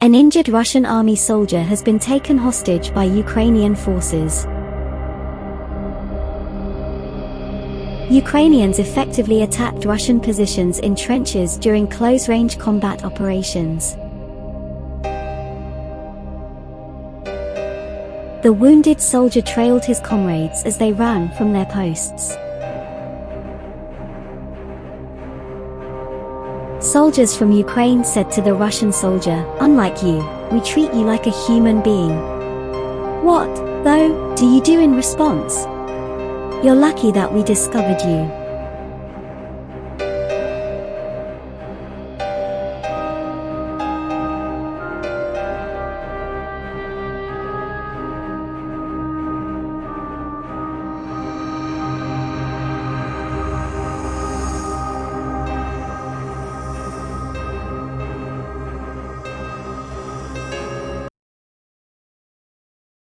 An injured Russian army soldier has been taken hostage by Ukrainian forces. Ukrainians effectively attacked Russian positions in trenches during close-range combat operations. The wounded soldier trailed his comrades as they ran from their posts. Soldiers from Ukraine said to the Russian soldier, Unlike you, we treat you like a human being. What, though, do you do in response? You're lucky that we discovered you.